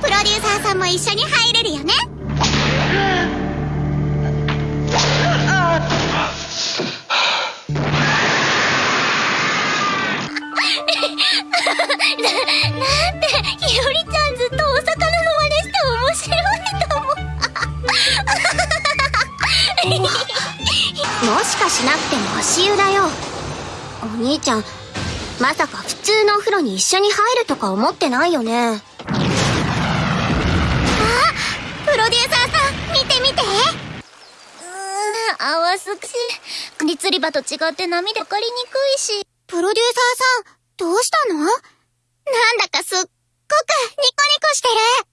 プロデューサーさんも一緒に入れるよね。なんて。ひよりちゃんずっとお魚の真似して面白いと思うもしかしなくても足湯だよ。お兄ちゃんまさか普通のお風呂に一緒に入るとか思ってないよねあプロデューサーさん見て見てうすくし国釣り場と違って波で分かりにくいし。プロデューサーさんどうしたの？なんだかすっ